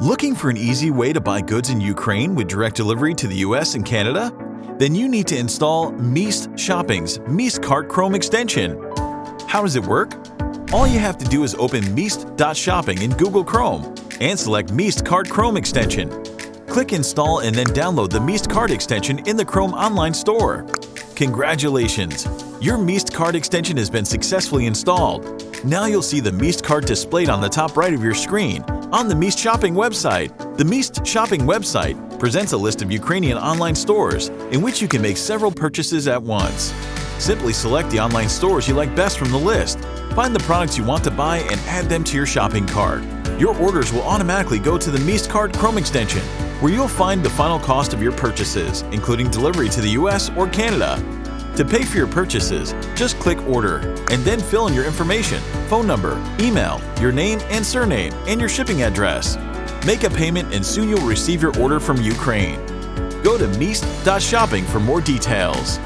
Looking for an easy way to buy goods in Ukraine with direct delivery to the US and Canada? Then you need to install Meest Shopping's Meest Cart Chrome extension. How does it work? All you have to do is open Meest.shopping in Google Chrome and select Meest Cart Chrome extension. Click Install and then download the Meest Cart extension in the Chrome online store. Congratulations! Your Meest Cart extension has been successfully installed. Now you'll see the Meest Cart displayed on the top right of your screen on the Meest Shopping website. The Meest Shopping website presents a list of Ukrainian online stores in which you can make several purchases at once. Simply select the online stores you like best from the list, find the products you want to buy and add them to your shopping cart. Your orders will automatically go to the Meest Cart Chrome extension, where you'll find the final cost of your purchases, including delivery to the US or Canada. To pay for your purchases, just click Order and then fill in your information, phone number, email, your name and surname, and your shipping address. Make a payment and soon you'll receive your order from Ukraine. Go to Meest.shopping for more details.